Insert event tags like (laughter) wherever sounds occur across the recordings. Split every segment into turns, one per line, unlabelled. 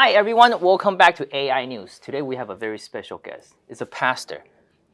Hi everyone, welcome back to AI News. Today we have a very special guest. It's a pastor.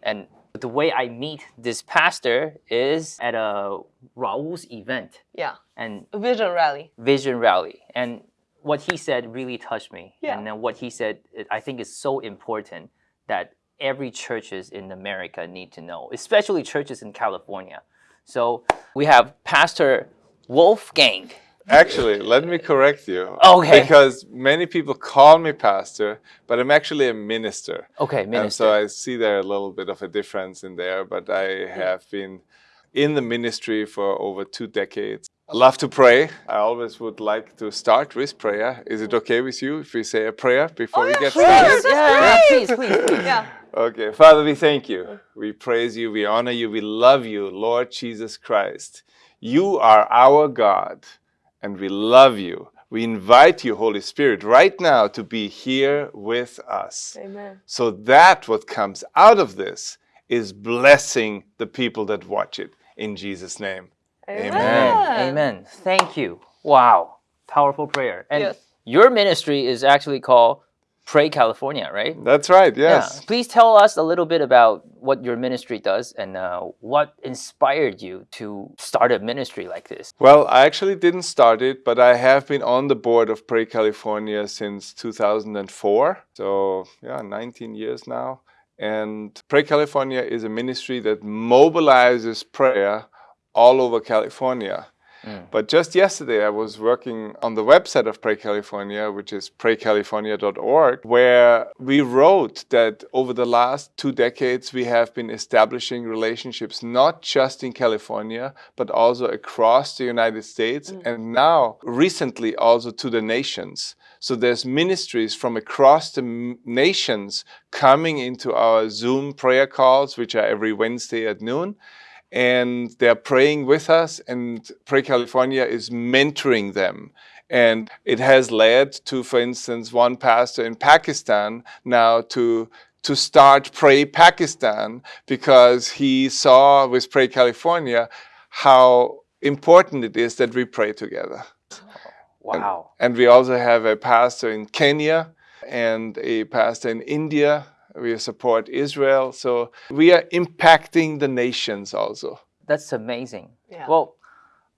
And the way I meet this pastor is at a Raul's event
Yeah,
and
vision rally.
vision rally. And what he said really touched me.
Yeah.
And then what he said, I think is so important that every churches in America need to know, especially churches in California. So we have Pastor Wolfgang.
Actually, let me correct you.
Okay.
Because many people call me pastor, but I'm actually a minister.
Okay, minister.
And so I see there a little bit of a difference in there, but I have been in the ministry for over two decades. I love to pray. I always would like to start with prayer. Is it okay with you if we say a prayer before oh, we get
sure.
started?
That's
yeah, yeah, please, please, please.
Yeah.
Okay, Father, we thank you. We praise you. We honor you. We love you, Lord Jesus Christ. You are our God, and we love you. We invite you, Holy Spirit, right now to be here with us.
Amen.
So that what comes out of this is blessing the people that watch it. In Jesus' name. Amen.
Amen. Amen. Thank you. Wow. Powerful prayer. And
Yes.
your ministry is actually called Pray California, right?
That's right,
Yeah.
yes.
Please tell us a little bit about what your ministry does and uh, what inspired you to start a ministry like this.
Well, I actually didn't start it, but I have been on the board of Pray California since 2004. So, yeah, 19 years now. And Pray California is a ministry that mobilizes prayer all over California. Mm. But just yesterday, I was working on the website of Pray California, which is praycalifornia.org, where we wrote that over the last two decades, we have been establishing relationships not just in California, but also across the United States, mm. and now recently also to the nations. So there's ministries from across the nations coming into our Zoom prayer calls, which are every Wednesday at noon and they're praying with us and pray california is mentoring them and it has led to for instance one pastor in pakistan now to to start pray pakistan because he saw with pray california how important it is that we pray together
Wow.
and we also have a pastor in Kenya and a pastor in India. We support Israel. So we are impacting the nations also.
That's amazing.
Yeah.
Well,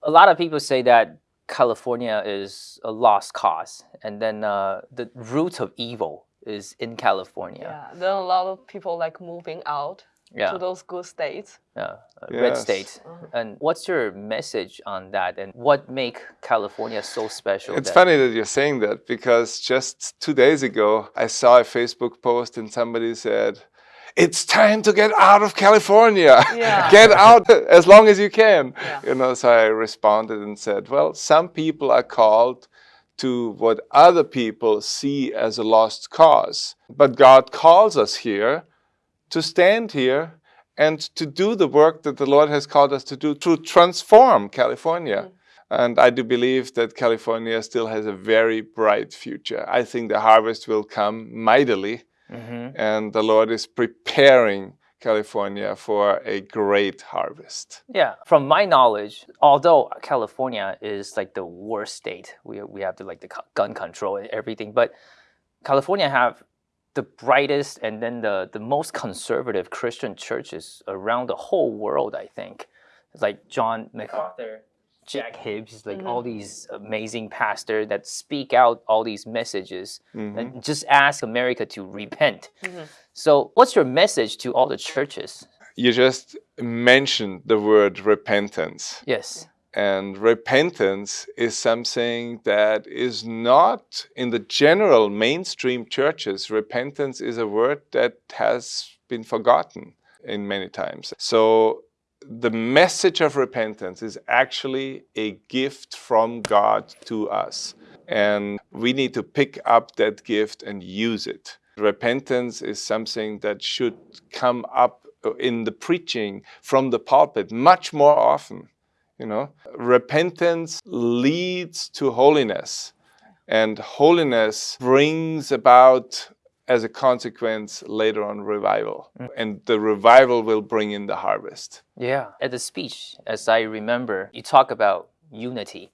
a lot of people say that California is a lost cause, and then uh, the root of evil is in California.
Yeah. Then a lot of people like moving out
Yeah.
to those good states.
Yeah, uh, red
Yes.
state. And what's your message on that? And what make California so special?
It's
that-
funny that you're saying that because just two days ago, I saw a Facebook post and somebody said, it's time to get out of California. (laughs)
Yeah. (laughs)
get out (laughs) as long as you can.
Yeah.
You know, so I responded and said, well, some people are called to what other people see as a lost cause. But God calls us here to stand here and to do the work that the Lord has called us to do to transform California. And I do believe that California still has a very bright future. I think the harvest will come mightily,
Mhm.
and the Lord is preparing California for a great harvest.
Yeah, from my knowledge, although California is like the worst state, we, we have the like the gun control and everything, but California have the brightest and then the, the most conservative Christian churches around the whole world, I think. Like John MacArthur, Jack Hibbs, like all mm-hmm. these amazing pastors that speak out all these messages and mm-hmm. just ask America to repent. Mm-hmm. So what's your message to all the churches?
You just mentioned the word repentance.
Yes.
And repentance is something that is not in the general mainstream churches. Repentance is a word that has been forgotten in many times. So the message of repentance is actually a gift from God to us. And we need to pick up that gift and use it. Repentance is something that should come up in the preaching from the pulpit much more often. You know, repentance leads to holiness, and holiness brings about, as a consequence, later on revival. Mm. And the revival will bring in the harvest.
Yeah. At the speech, as I remember, you talk about unity.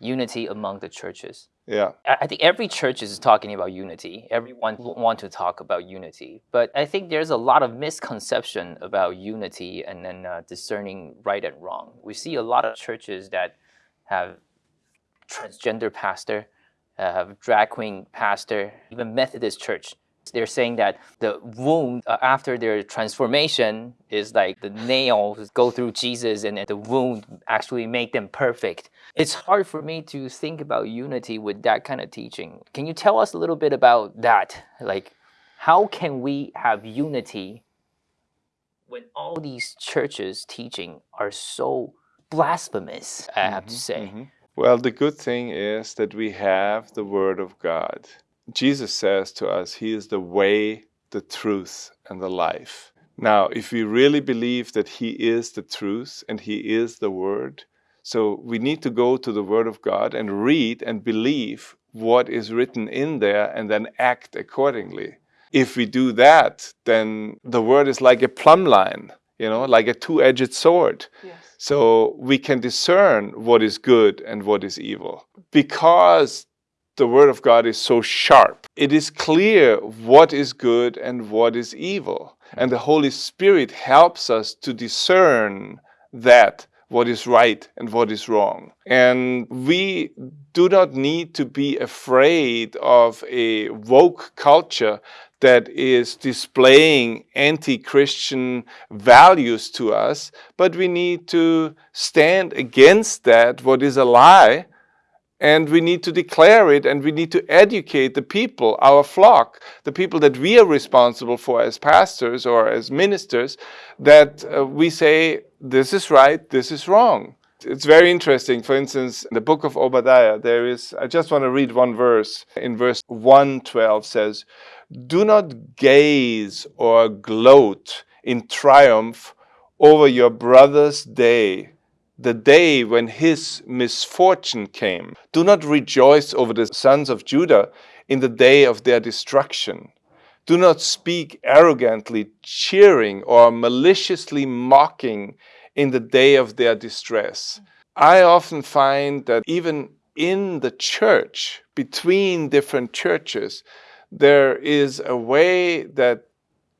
Unity among the churches.
Yeah.
I think every church is talking about unity. Everyone want to talk about unity, but I think there's a lot of misconception about unity and then uh, discerning right and wrong. We see a lot of churches that have transgender pastor, uh, have drag queen pastor, even Methodist church. They're saying that the wound uh, after their transformation is like the nails go through Jesus and the wound actually make them perfect. It's hard for me to think about unity with that kind of teaching. Can you tell us a little bit about that? Like, how can we have unity when all these churches teaching are so blasphemous? I have to say.
Mhm. Well, the good thing is that we have the Word of God. Jesus says to us, He is the way, the truth, and the life. Now, if we really believe that He is the truth and He is the Word, so we need to go to the Word of God and read and believe what is written in there and then act accordingly. If we do that, then the Word is like a plumb line, you know, like a two edged sword.
Yes.
So we can discern what is good and what is evil. Because the Word of God is so sharp, it is clear what is good and what is evil. And the Holy Spirit helps us to discern that what is right and what is wrong. And we do not need to be afraid of a woke culture that is displaying anti Christian values to us, but we need to stand against that, what is a lie, and we need to declare it and we need to educate the people, our flock, the people that we are responsible for as pastors or as ministers, that uh, we say, this is right, this is wrong. It's very interesting. For instance, in the book of Obadiah, there is, I just want to read one verse. In verse 112 says, Do not gaze or gloat in triumph over your brother's day the day when his misfortune came. Do not rejoice over the sons of Judah in the day of their destruction. Do not speak arrogantly, cheering or maliciously mocking in the day of their distress. I often find that even in the church, between different churches, there is a way that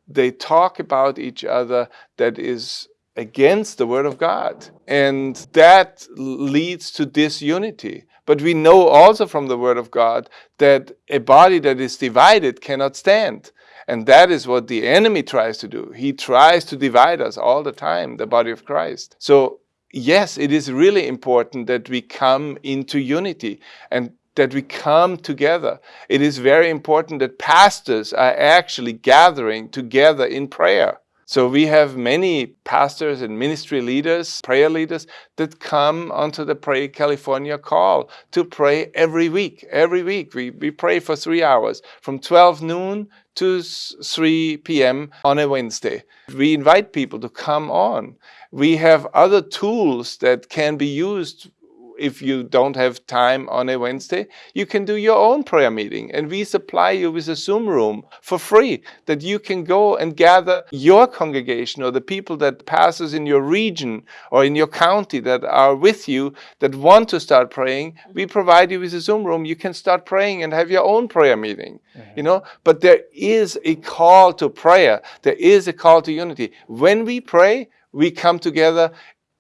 they talk about each other that is against the word of God. And that leads to disunity. But we know also from the word of God that a body that is divided cannot stand. And that is what the enemy tries to do. He tries to divide us all the time, the body of Christ. So, yes, it is really important that we come into unity and that we come together. It is very important that pastors are actually gathering together in prayer. So we have many pastors and ministry leaders, prayer leaders that come onto the Pray California call to pray every week. Every week we, we pray for three hours from 12 noon to 3 p.m. on a Wednesday. We invite people to come on. We have other tools that can be used if you don't have time on a Wednesday, you can do your own prayer meeting. And we supply you with a Zoom room for free that you can go and gather your congregation or the people that passes in your region or in your county that are with you that want to start praying. We provide you with a Zoom room. You can start praying and have your own prayer meeting. Mm-hmm. You know, but there is a call to prayer. There is a call to unity. When we pray, we come together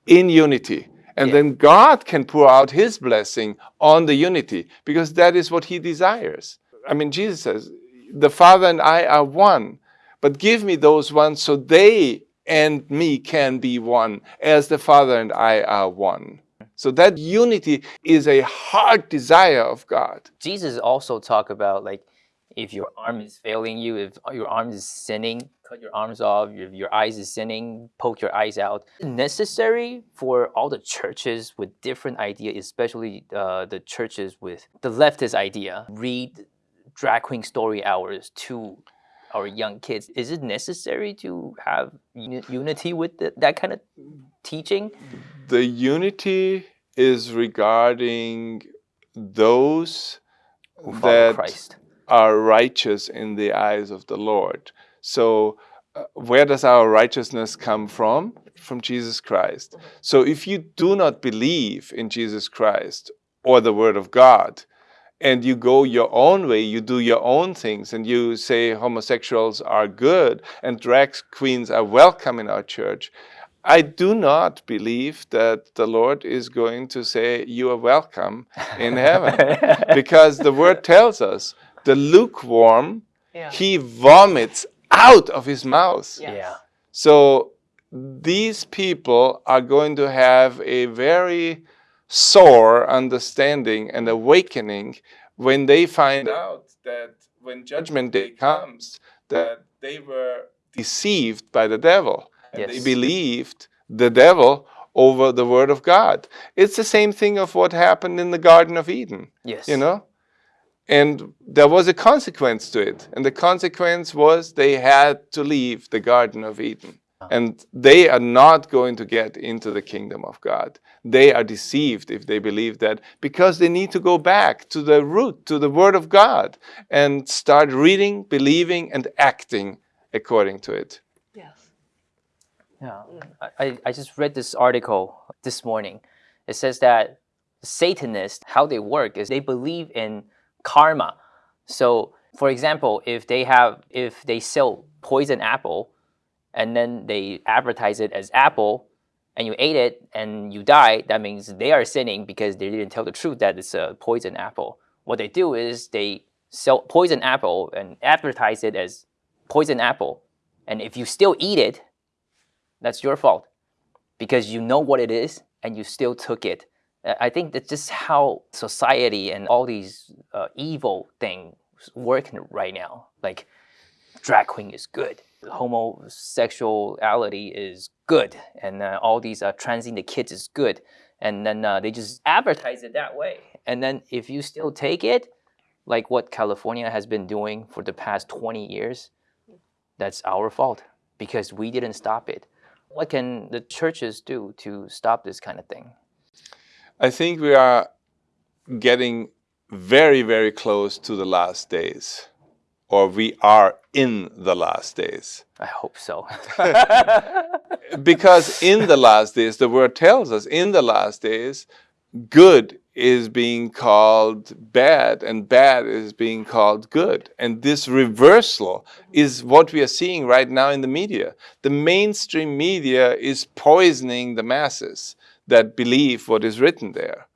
in unity. And
Yeah.
then God can pour out his blessing on the unity because that is what he desires. I mean, Jesus says, The Father and I are one, but give me those ones so they and me can be one as the Father and I are one. So that unity is a heart desire of God.
Jesus also talked about like if your arm is failing you, if your arm is sinning, cut your arms off. If your eyes is sinning, poke your eyes out. Necessary for all the churches with different idea, especially uh, the churches with the leftist idea, read drag queen story hours to our young kids. Is it necessary to have uni- unity with the, that kind of teaching?
The unity is regarding those
Who follow
that
Christ.
Are righteous in the eyes of the Lord. So, uh, where does our righteousness come from? From Jesus Christ. So, if you do not believe in Jesus Christ, or the word of God and you go your own way, you do your own things, and you say homosexuals are good and drag queens are welcome in our church, I do not believe that the Lord is going to say, You are welcome in heaven. (laughs) because the word tells us the lukewarm,
Yeah.
he vomits out of his mouth.
Yes.
Yeah.
So these people are going to have a very sore understanding and awakening when they find out that when judgment day comes that they were deceived by the devil and they believed the devil over the word of God. It's the same thing of what happened in the garden of Eden
Yes.
you know and there was a consequence to it. And the consequence was they had to leave the garden of eden. Ah. And they are not going to get into the kingdom of god. They are deceived if they believe that because they need to go back to the root to the word of god and start reading believing and acting according to it.
Yes.
Yeah, I, I- I just read this article this morning. It says that Satanists, how they work is they believe in karma. So, for example, if they have, if they sell poison apple, and then they advertise it as apple, and you ate it and you die, that means they are sinning because they didn't tell the truth that it's a poison apple. What they do is they sell poison apple and advertise it as poison apple, and if you still eat it, that's your fault because you know what it is and you still took it. I think that's just how society and all these uh, evil things work right now. Like drag queen is good, homosexuality is good, and uh, all these uh, transing the kids is good. And then uh, they just advertise it that way. And then if you still take it, like what California has been doing for the past 20 years, that's our fault because we didn't stop it. What can the churches do to stop this kind of thing?
I think we are getting very very close to the last days or we are in the last days
I hope so. (laughs)
because in the last days, the word tells us in the last days, good is being called bad and bad is being called good. And this reversal is what we are seeing right now in the media. The mainstream media is poisoning the masses that believe what is written there,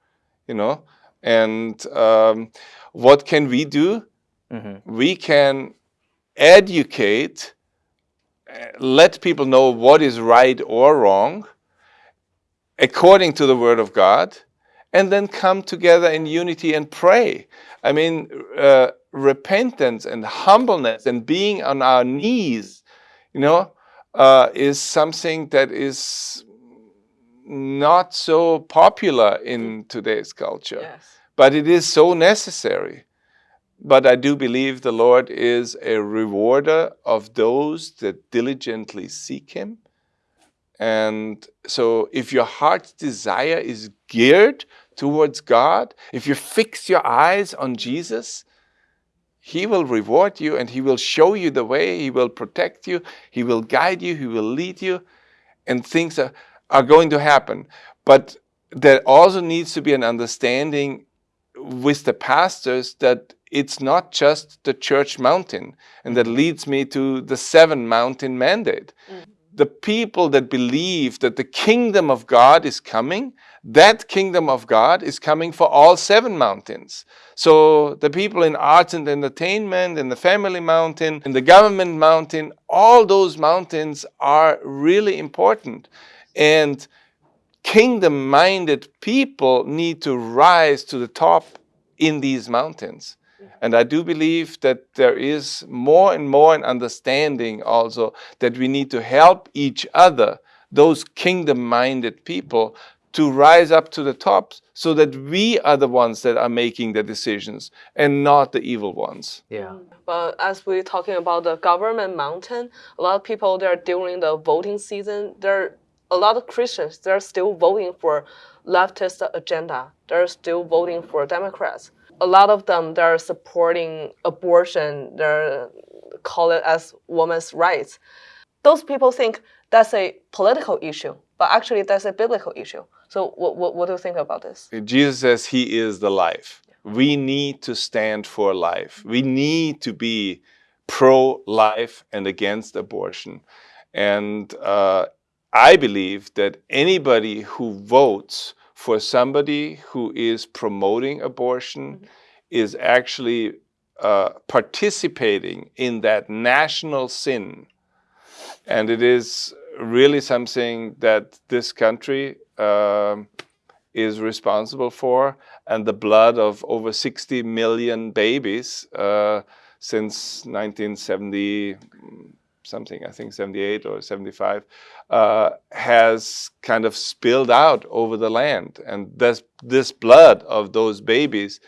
you know? And um, what can we do?
Mhm.
We can educate let people know what is right or wrong according to the word of God and then come together in unity and pray. I mean, uh, repentance and humbleness and being on our knees, you know, uh, is something that is not so popular in today's culture
Yes.
but it is so necessary. But I do believe the Lord is a rewarder of those that diligently seek Him. And so, if your heart's desire is geared towards God, if you fix your eyes on Jesus, He will reward you and He will show you the way, He will protect you, He will guide you, He will lead you, and things are, are going to happen. But there also needs to be an understanding with the pastors that it's not just the church mountain. And that leads me to the seven mountain mandate. Mm-hmm. The people that believe that the kingdom of God is coming, that kingdom of God is coming for all seven mountains. So the people in arts and entertainment, in the family mountain, in the government mountain, all those mountains are really important. And kingdom minded people need to rise to the top in these mountains. Mm-hmm. And I do believe that there is more and more an understanding also that we need to help each other, those kingdom minded people, to rise up to the top so that we are the ones that are making the decisions and not the evil ones.
Yeah.
But as we're talking about the government mountain, a lot of people there during the voting season, there a lot of Christians they're still voting for leftist agenda. They're still voting for Democrats. A lot of them they're supporting abortion. They're call it as women's rights. Those people think that's a political issue, but actually that's a biblical issue. So what, what, what do you think about this?
Jesus says he is the life. We need to stand for life. We need to be pro-life and against abortion. And uh, I believe that anybody who votes for somebody who is promoting abortion mm -hmm. is actually uh, participating in that national sin. And it is really something that this country uh, is responsible for. And the blood of over 60 million babies uh, since 1970 something, I think 78 or 75, uh, has kind of spilled out over the land. And this, this blood of those babies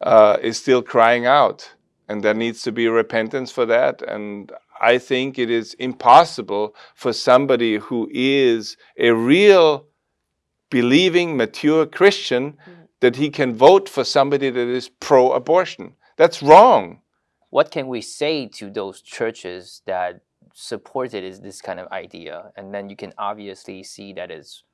uh, is still crying out. And there needs to be repentance for that. And I think it is impossible for somebody who is a real believing, mature Christian mm. that he can vote for somebody that is pro-abortion. That's wrong.
What can we say to those churches that supported is this kind of idea and then you can obviously see that it's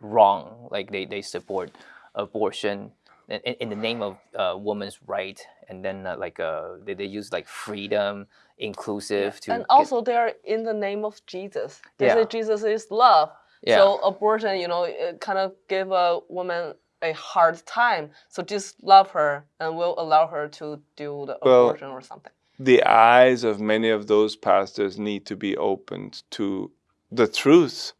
wrong like they, they support abortion in, in the name of uh, woman's right and then uh, like uh, they, they use like freedom inclusive
yeah. and also they're in the name of jesus they yeah. say jesus is love yeah. so abortion you know kind of give a woman a hard time so just love her and will allow her to do the well, abortion or something
the eyes of many of those pastors need to be opened to the truth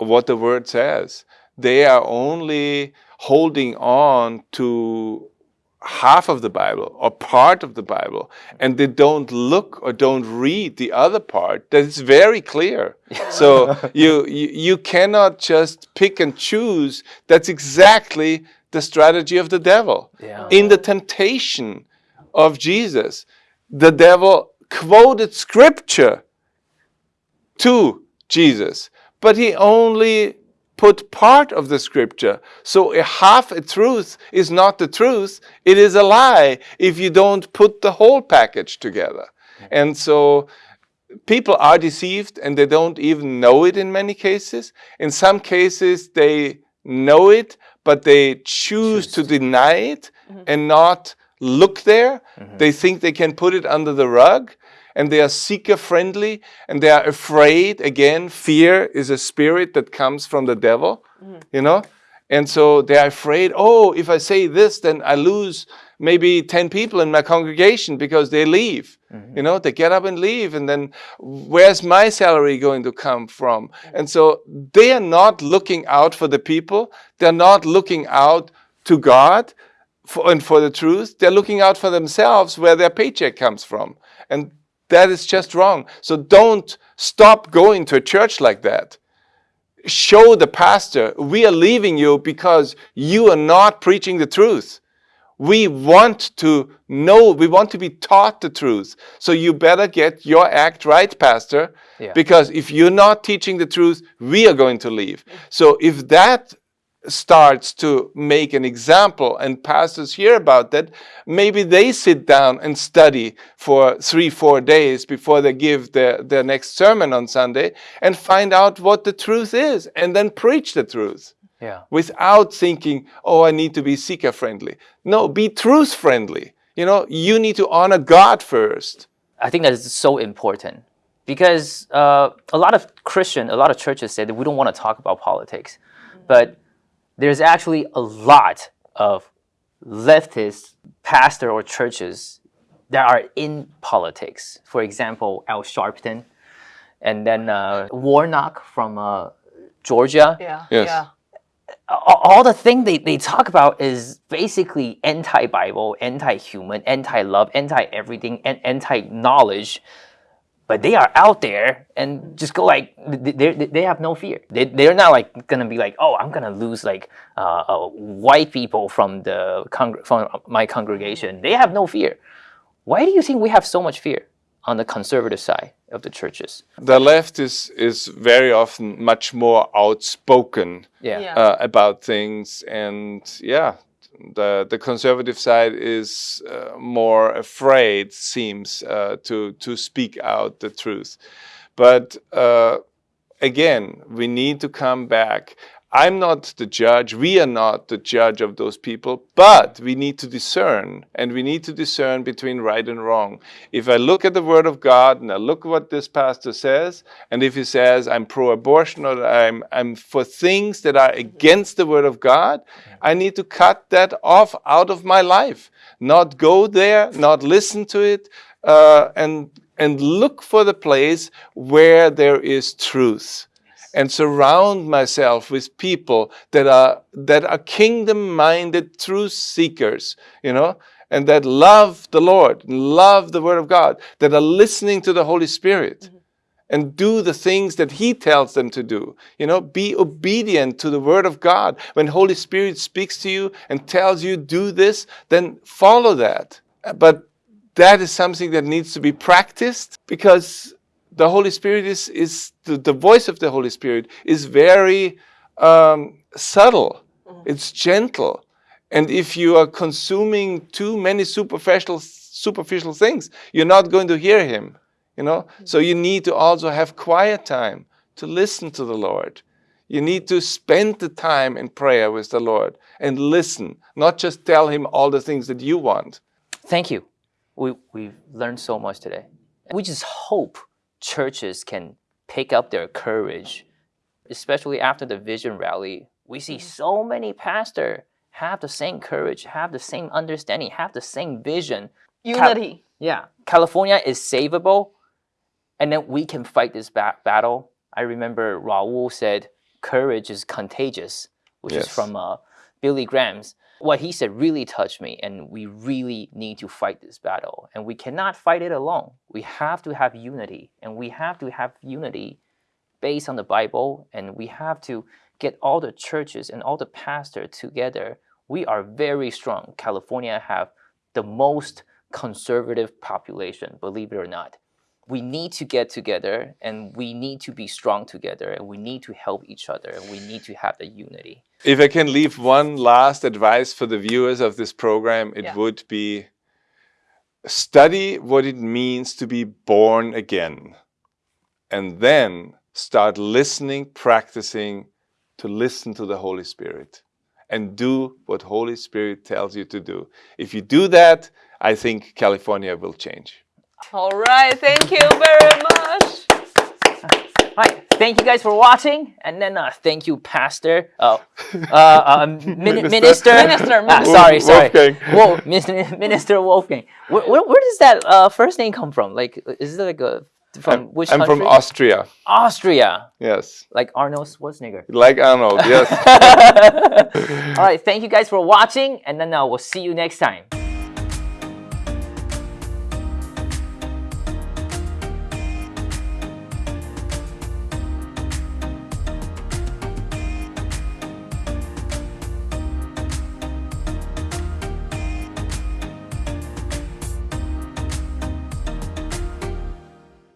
of what the word says. They are only holding on to half of the Bible or part of the Bible and they don't look or don't read the other part that is very clear. (laughs) so you, you, you cannot just pick and choose. That's exactly the strategy of the devil. Yeah. In the temptation of Jesus, the devil quoted scripture to Jesus, but he only put part of the scripture. So a half a truth is not the truth, it is a lie if you don't put the whole package together. And so people are deceived and they don't even know it in many cases. In some cases they know it, but they choose, choose. to deny it mm -hmm. and not look there. Mm -hmm. They think they can put it under the rug and they are seeker friendly and they are afraid. Again, fear is a spirit that comes from the devil, mm -hmm. you know? And so they are afraid, oh, if I say this, then I lose maybe 10 people in my congregation because they leave. Mm -hmm. You know, they get up and leave and then where's my salary going to come from? And so they are not looking out for the people. They're not looking out to God for, and for the truth, they're looking out for themselves where their paycheck comes from. And that is just wrong. So don't stop going to a church like that. Show the pastor, we are leaving you because you are not preaching the truth. We want to know, we want to be taught the truth. So you better get your act right, pastor, yeah. because if you're not teaching the truth, we are going to leave. So if that starts to make an example and pastors hear about that, maybe they sit down and study for three, four days before they give their, their next sermon on Sunday and find out what the truth is and then preach the truth. Yeah. Without thinking, oh, I need to be seeker friendly. No, be truth friendly. You know, you need to honor God first.
I think that is so important because uh, a lot of Christian, a lot of churches say that we don't want to talk about politics. But there's actually a lot of leftist pastor or churches that are in politics. For example, Al Sharpton, and then uh, Warnock from uh, Georgia.
Yeah. Yes. Yeah.
All the thing they, they talk about is basically anti-Bible, anti-human, anti-love, anti-everything, and anti-knowledge but they are out there and just go like they they have no fear. They they're not like gonna be like oh I'm gonna lose like uh, uh, white people from the con from my congregation. They have no fear. Why do you think we have so much fear on the conservative side of the churches?
The left is is very often much more outspoken yeah. Uh, about things, and yeah, the the conservative side is uh, more afraid, seems uh, to to speak out the truth. But uh, again, we need to come back. I'm not the judge. We are not the judge of those people, but we need to discern and we need to discern between right and wrong. If I look at the word of God and I look at what this pastor says, and if he says I'm pro-abortion or I'm, I'm for things that are against the word of God, I need to cut that off out of my life. Not go there, not listen to it, uh, and, and look for the place where there is truth and surround myself with people that are that are kingdom minded truth seekers you know and that love the lord love the word of god that are listening to the holy spirit mm -hmm. and do the things that he tells them to do you know be obedient to the word of god when holy spirit speaks to you and tells you do this then follow that but that is something that needs to be practiced because the Holy Spirit is, is the, the voice of the Holy Spirit is very um, subtle. Mm. It's gentle. And if you are consuming too many superficial, superficial things, you're not going to hear him. You know? Mm. So you need to also have quiet time to listen to the Lord. You need to spend the time in prayer with the Lord and listen, not just tell him all the things that you want.
Thank you. We, we've learned so much today. We just hope churches can pick up their courage, especially after the vision rally. We see mm-hmm. so many pastors have the same courage, have the same understanding, have the same vision.
Unity. Cal
yeah. California is savable, and then we can fight this ba battle. I remember Raul said, courage is contagious, which yes. is from uh, Billy Graham's what he said really touched me and we really need to fight this battle. And we cannot fight it alone. We have to have unity and we have to have unity based on the bible and we have to get all the churches and all the pastors together. We are very strong. California have the most conservative population believe it or not we need to get together and we need to be strong together and we need to help each other and we need to have the unity.
If I can leave one last advice for the viewers of this program, it yeah. would be study what it means to be born again and then start listening, practicing to listen to the Holy Spirit and do what Holy Spirit tells you to do. If you do that, I think California will change.
All right, thank you very much.
All right, thank you guys for watching, and then uh, thank you, Pastor. Oh, uh, uh, (laughs) min minister. Minister.
minister.
Ah, sorry, sorry. Wolfgang. Minister, (laughs) minister Wolfgang. Where, where, where does that uh, first name come from? Like, is it like a from
I'm,
which
I'm
country?
from Austria.
Austria.
Yes.
Like Arnold Schwarzenegger.
Like Arnold, yes. (laughs)
All right, thank you guys for watching, and then uh, we'll see you next time.